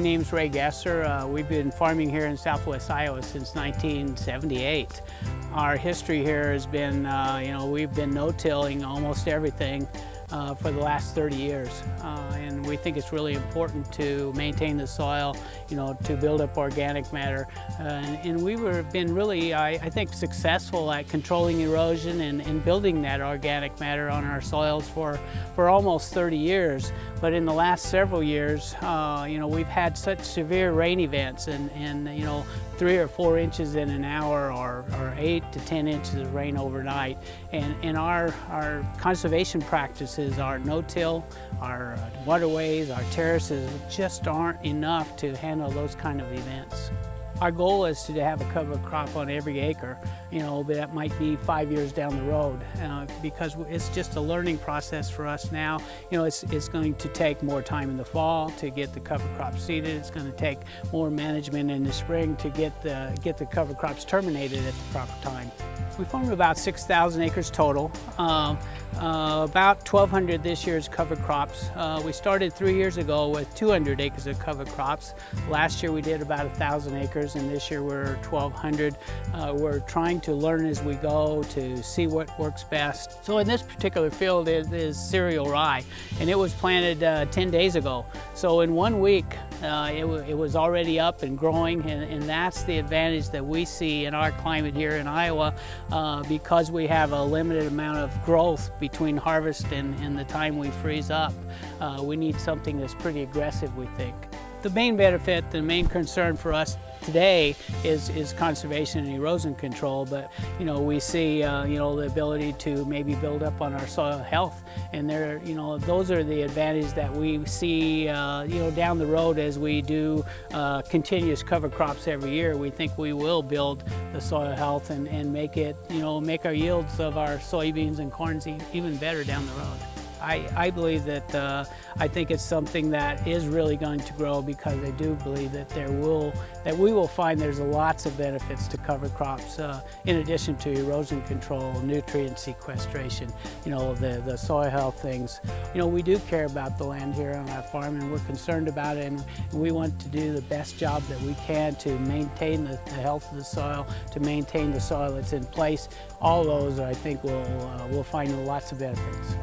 My name's Ray Gasser. Uh, we've been farming here in southwest Iowa since 1978. Our history here has been, uh, you know, we've been no-tilling almost everything uh, for the last 30 years. Uh, and we think it's really important to maintain the soil, you know, to build up organic matter. Uh, and, and, we were been really, I, I, think, successful at controlling erosion and, and, building that organic matter on our soils for, for almost 30 years. But in the last several years, uh, you know, we've had such severe rain events and, and you know, three or four inches in an hour or, or eight to 10 inches of rain overnight. And, and our, our conservation practices, our no-till, our uh, waterways, our terraces just aren't enough to handle those kind of events. Our goal is to have a cover crop on every acre, you know, but that might be five years down the road uh, because it's just a learning process for us now. You know, it's, it's going to take more time in the fall to get the cover crop seeded. It's going to take more management in the spring to get the, get the cover crops terminated at the proper time. We farm about 6,000 acres total. Um, uh, about 1,200 this year is cover crops. Uh, we started three years ago with 200 acres of cover crops. Last year we did about 1,000 acres and this year we're 1,200. Uh, we're trying to learn as we go to see what works best. So in this particular field is, is cereal rye and it was planted uh, 10 days ago. So in one week uh, it, it, was already up and growing and, and, that's the advantage that we see in our climate here in Iowa uh, because we have a limited amount of growth between harvest and, and the time we freeze up. Uh, we need something that's pretty aggressive, we think. The main benefit, the main concern for us today is, is conservation and erosion control, but you know, we see uh, you know, the ability to maybe build up on our soil health and there, you know, those are the advantages that we see uh, you know, down the road as we do uh, continuous cover crops every year. We think we will build the soil health and, and make it, you know, make our yields of our soybeans and corns even better down the road. I, I believe that uh, I think it's something that is really going to grow because I do believe that there will that we will find there's lots of benefits to cover crops uh, in addition to erosion control, nutrient sequestration, you know, the, the soil health things. You know, we do care about the land here on our farm and we're concerned about it and we want to do the best job that we can to maintain the, the health of the soil, to maintain the soil that's in place. All those I think will, uh, will find lots of benefits.